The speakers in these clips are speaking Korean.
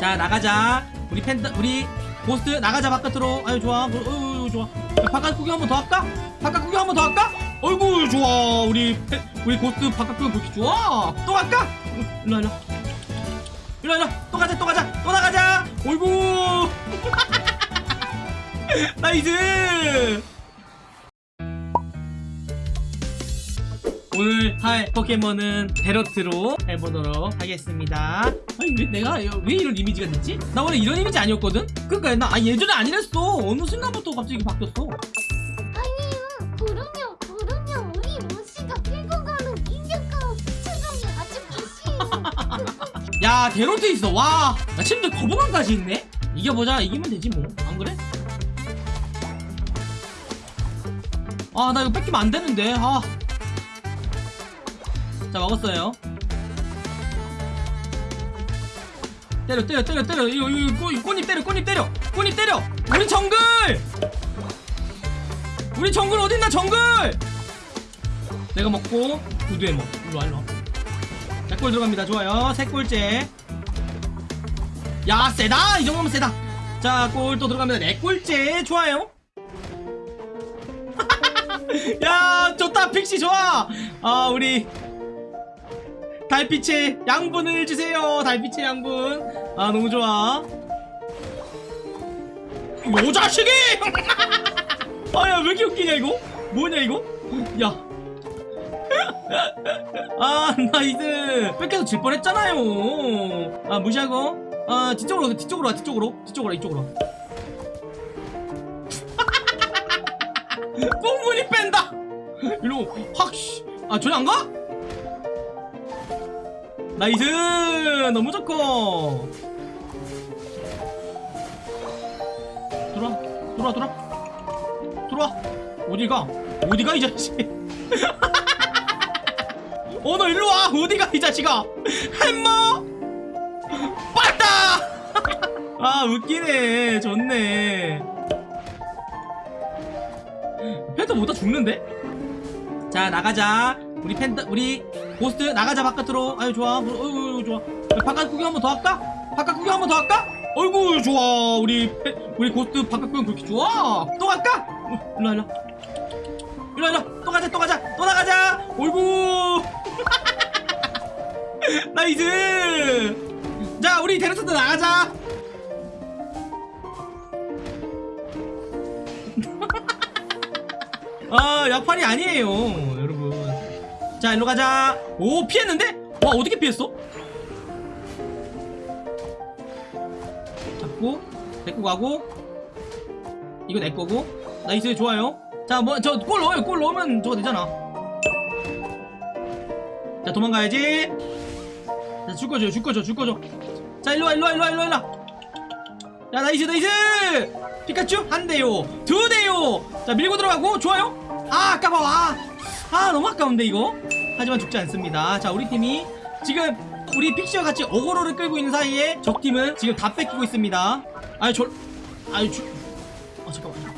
자 나가자 우리 팬더 우리 고스트 나가자 바깥으로 아유 좋아 어, 어, 어, 좋아 야, 바깥 구경 한번 더 할까? 바깥 구경 한번 더 할까? 어이구 좋아 우리 팬, 우리 고스트 바깥 구경 그렇게 좋아 또 갈까? 응, 일로 와, 일로 와. 일로 와, 일로 와. 또 가자 또 가자 또 나가자 어이구 nice 오늘 할 포켓몬은 베러트로 해보도록 하겠습니다 아니 왜 내가 왜 이런 이미지가 됐지? 나 원래 이런 이미지 아니었거든? 그니까 나 아, 예전에 아니랬어 어느 순간부터 갑자기 바뀌었어 아니에요. 그럼요, 그럼요. 우리 로시가 끌고 가는 인력과 부처감이 아주 빛이에요. 야 데로트 있어 와나 심지어 거부감까지 있네 이겨보자 이기면 되지 뭐 안 그래? 아 나 이거 뺏기면 안 되는데 아. 자 먹었어요. 때려 때려 때려 때려. 이거 이거 꽃- 꽃잎 때려 꽃잎 때려. 꽃잎 때려. 우리 정글! 우리 정글 어딨나 정글! 내가 먹고 구두에 먹 일로와 일로와. 백골 들어갑니다. 좋아요. 세 골째. 야 세다! 이 정도면 세다. 자골 또 들어갑니다. 네 골째. 좋아요. 야 좋다. 픽시 좋아. 아 우리 달빛의 양분을 주세요. 달빛의 양분. 아 너무 좋아. 요 자식이! 아야 왜 이렇게 웃기냐 이거? 뭐냐 이거? 야. 아 nice. 뺏겨서 질 뻔했잖아요. 아 무시하고. 아 뒤쪽으로 뒤쪽으로 와 뒤쪽으로. 뒤쪽으로 와, 이쪽으로 와. 꽁무니 뺀다. 일로 확아 전혀 안 가? nice! 너무 좋고. 들어와 들어와 들어와. 들어와. 어디가? 어디가 이 자식? 어너 일로 와. 어디가 이 자식아? 햄머 빠다! 아 웃기네. 좋네. 팬터 못다 죽는데? 자 나가자 우리 팬터 우리 고스트 나가자 바깥으로. 아유 좋아. 어, 어이구 좋아. 바깥 구경 한번 더 할까? 바깥 구경 한번 더 할까? 어이구 좋아. 우리 팬, 우리 고스트 바깥 구경 그렇게 좋아. 또 갈까? 어, 일로 와, 일로 와. 일로 와, 일로 와. 또 가자 또 가자. 또 나가자. 어이구. 나이스. 자 우리 데르스도 나가자. 아 약팔이 아니에요 자 일로 가자. 오 피했는데? 와 어떻게 피했어? 잡고 데리고 가고. 이거 내 거고. nice 좋아요. 자뭐저골 넣어요. 골 넣으면 저거 되잖아. 자 도망가야지. 자 줄거줘 줄거줘 줄거줘 자 일로와 일로와 일로와 일로와 일로와. 야 nice nice! 피카츄 한 대요 두 대요. 자 밀고 들어가고 좋아요. 아 아, 아 너무 아까운데 이거? 하지만 죽지 않습니다. 자 우리 팀이 지금 우리 픽시와 같이 어그로를 끌고 있는 사이에 적팀은 지금 다 뺏기고 있습니다. 아유 저 아유 주... 어 잠깐만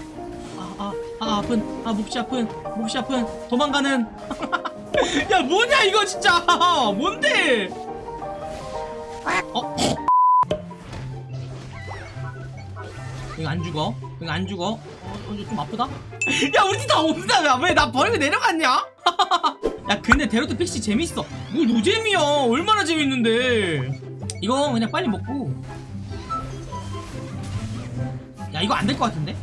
아, 아, 아 아픈 아 몹시 아픈 몹시 아픈. 도망가는. 야 뭐냐 이거 진짜. 뭔데? 어? 이거 안 죽어 이거 안 죽어? 어, 어, 좀 아프다? 야 우리 팀다 온다. 왜나 버리고 내려갔냐? 야 근데 데로트 픽시 재밌어. 뭐 노잼이야. 얼마나 재밌는데. 이거 그냥 빨리 먹고. 야 이거 안 될 것 같은데?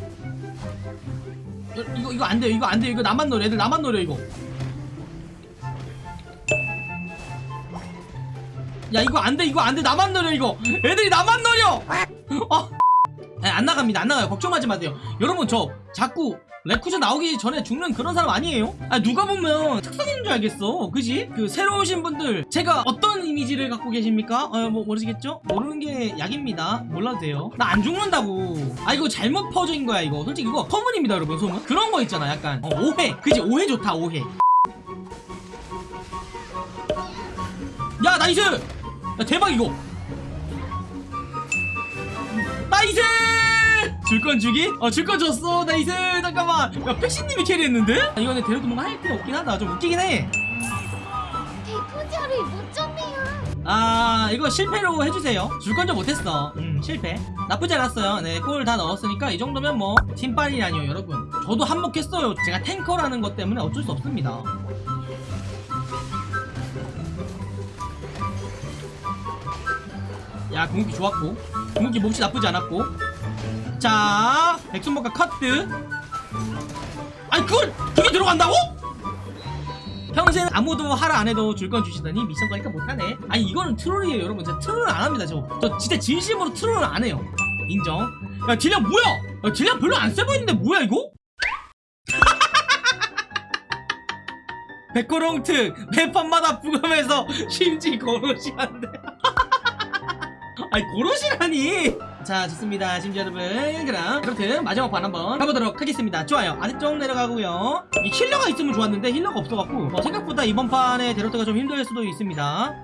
이거 이거, 안 돼요 이거 안 돼요 이거 나만 노려. 애들 나만 노려 이거. 야 이거 안 돼. 이거 안 돼. 나만 노려 이거. 애들이 나만 노려. 어. 아, 안 나갑니다. 안 나가요. 걱정하지 마세요. 여러분 저 자꾸 레쿠쟈 나오기 전에 죽는 그런 사람 아니에요? 아 누가 보면 특성인 줄 알겠어. 그지? 그 새로 오신 분들 제가 어떤 이미지를 갖고 계십니까? 어뭐 모르시겠죠? 모르는 게 약입니다. 몰라도 돼요. 나 안 죽는다고. 아 이거 잘못 퍼져인 거야 이거. 솔직히 이거 소문입니다 여러분 소문. 그런 거 있잖아 약간. 어, 오해. 그지? 오해 좋다 오해. 야 나이스! 야 대박 이거. 나이스 줄 건 주기? 어 줄 건 줬어. 나이스 잠깐만. 야 백신님이 캐리했는데? 아, 이거는 데려도 뭔가 할 필요 없긴 하다. 좀 웃기긴 해. 대포자를 못 줬네요. 아 이거 실패로 해주세요. 줄 건져 못했어. 음 실패. 나쁘지 않았어요. 네골 다 넣었으니까 이 정도면 뭐 팀빨이라니요 여러분. 저도 한몫했어요. 제가 탱커라는 것 때문에 어쩔 수 없습니다. 야 궁극기 좋았고. 궁극기 몹시 나쁘지 않았고 자 백순목과 커트 아니 그걸 그게 들어간다고? 평생 아무도 하라 안 해도 줄 건 주시더니 미션 거니까 못하네. 아니 이거는 트롤이에요 여러분. 제가 트롤을 안 합니다 저, 저 진짜 진심으로 트롤을 안 해요. 인정. 야 딜량 뭐야? 야, 딜량 별로 안 세 보이는데 뭐야 이거? 백호롱특 매판마다 부검해서 심지 고로시 한대 아니 고로시라니 자 좋습니다. 심지 여러분 그럼 그렇듯 마지막 판 한번 가보도록 하겠습니다. 좋아요. 아래쪽 내려가고요. 이 healer가 있으면 좋았는데 healer가 없어갖고 어, 생각보다 이번 판에 대로트가 좀 힘들 수도 있습니다.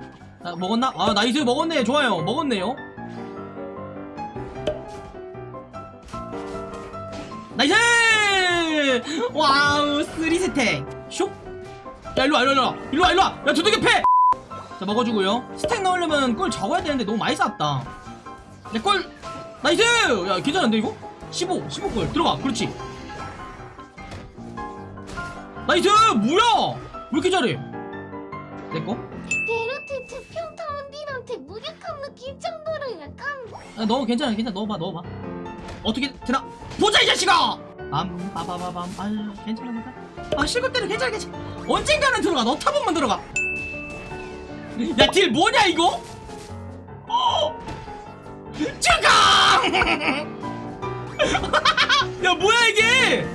자 먹었나? 아 nice. 먹었네 좋아요. 먹었네요. nice! Wow three stack. 슉. 야 일로와 일로와 일로와. 일로와 야 두둑이 패! 자 먹어주고요. 스택 넣으려면 꿀 적어야 되는데 너무 많이 쌓았다. 내꿀 나이스! 야 괜찮은데 이거? 15 15골. 들어가. 그렇지. 나이스! 뭐야? 왜 이렇게 잘해? 내꺼? 데르트 투평타운디한테 무력한 느낌 정도로 약간 아, 넣어. 괜찮아 괜찮아. 넣어봐 넣어봐. 어떻게 되나? 보자 이 자식아! 빰 빠바바밤 아유 괜찮아. 아 실컷 때는 괜찮아 괜찮아. 언젠가는 들어가. 너 타본만 들어가. 야딜 뭐냐 이거? 어! 죽어 야 뭐야 이게?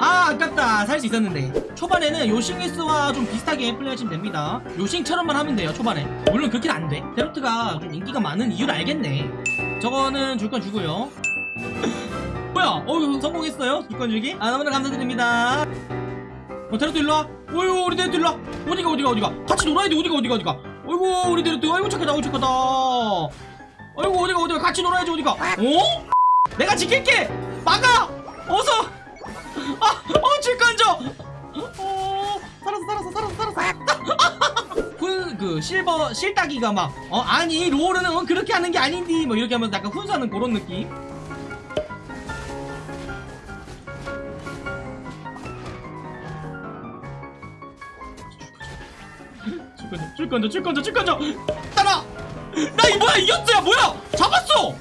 아 아깝다. 살 수 있었는데. 초반에는 요싱리스와 좀 비슷하게 플레이하시면 됩니다. 요싱처럼만 하면 돼요 초반에. 물론 그렇게는 안돼. 데로트가 좀 인기가 많은 이유를 알겠네. 저거는 줄 건 주고요. 뭐야? 어 성공했어요? 줄건 주기? 아 너무나 감사드립니다. 어 데로트 일로와. 어이구 우리 데로트 일로와. 어디가 어디가 어디가? 같이 놀아야 돼 어디가 어디가 어디가? 어이구 우리 데로트. 어이구 착하다. 어이구 착하다 어이구 어디가 어디가? 같이 놀아야지 어디가? 어? 내가 지킬게! 막아! 어서! 아어줄 건져! 어 살았어 살았어 살았어 살았어. 그 실버 실따기가 막어 아니 롤은 어, 그렇게 하는 게 아닌디 뭐 이렇게 하면서 약간 훈수하는 그런 느낌? 줄 건져 줄 건져 줄 건져 줄 건져! 따라 나이 뭐야 이겼어 야 뭐야? 잡았어.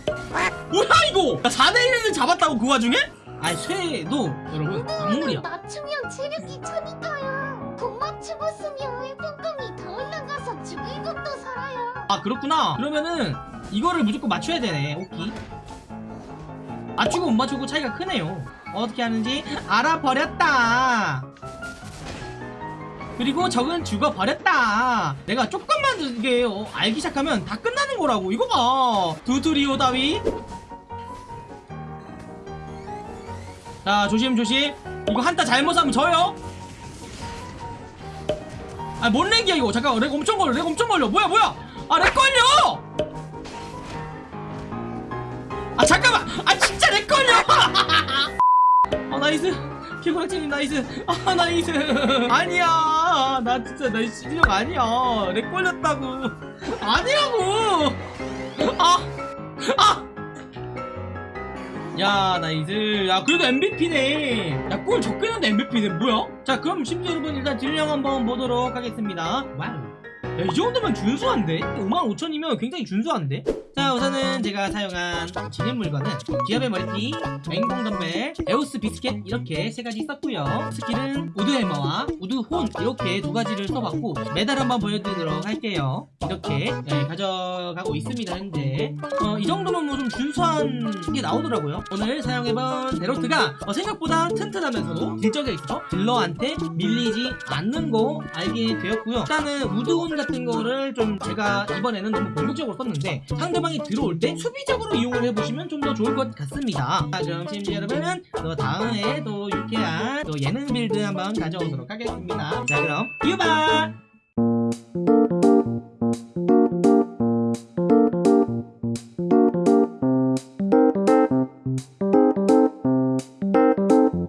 뭐야 이거? 나 4대1을 잡았다고 그 와중에? 아니 쇠도 여러분 악물이야. 맞추면 체력이 차니까요 못 맞추고 쓰면 회복감이 더 올라가서 죽을 것도 살아요? 아 그렇구나. 그러면은 이거를 무조건 맞춰야 되네 오키. 맞추고 못 맞추고 차이가 크네요. 어떻게 하는지 알아버렸다 그리고 적은 죽어버렸다. 내가 조금만 이게 어, 알기 시작하면 다 끝나는 거라고. 이거 봐. 두드리오 다위. 자 조심 조심. 이거 한타 잘못하면 져요. 아 뭔 lag이야 이거? 잠깐 lag 엄청 걸려 lag 엄청 걸려. 뭐야 뭐야? 아 lag 걸려! 아 잠깐만. 아 진짜 lag 걸려! 아 nice 개구락쟁이 nice. 아 nice. 아니야. 나 진짜 나 실력 아니야. lag 걸렸다고. 아니라고. 아아. 야 nice. 야 그래도 MVP네. 야 골 적게 는데 MVP네 뭐야? 자 그럼 심지어 여러분 일단 딜량 한번 보도록 하겠습니다. wow 야, 이 정도면 준수한데? 55,000이면 굉장히 준수한데? 자, 우선은 제가 사용한 진행 물건은 기합의 머리띠, 맹공 덤벨, 에오스 비스켓 이렇게 세 가지 썼고요. skill은 우드 해머와 우드호른 이렇게 두 가지를 써봤고 메달 한번 보여드리도록 할게요. 이렇게 네, 가져가고 있습니다, 현재. 어, 이 정도면 뭐 좀 준수한 게 나오더라고요. 오늘 사용해본 대로트가 어, 생각보다 튼튼하면서도 딜적에 있어 딜러한테 밀리지 않는 거 알게 되었고요. 일단은 우드호른 같은 거를 좀 제가 이번에는 너무 공격적으로 썼는데 상대방이 들어올 때 수비적으로 이용을 해보시면 좀 더 좋을 것 같습니다. 자 그럼 심지 여러분은 또 다음에 또 유쾌한 또 예능 build 한번 가져오도록 하겠습니다. 자 그럼 유바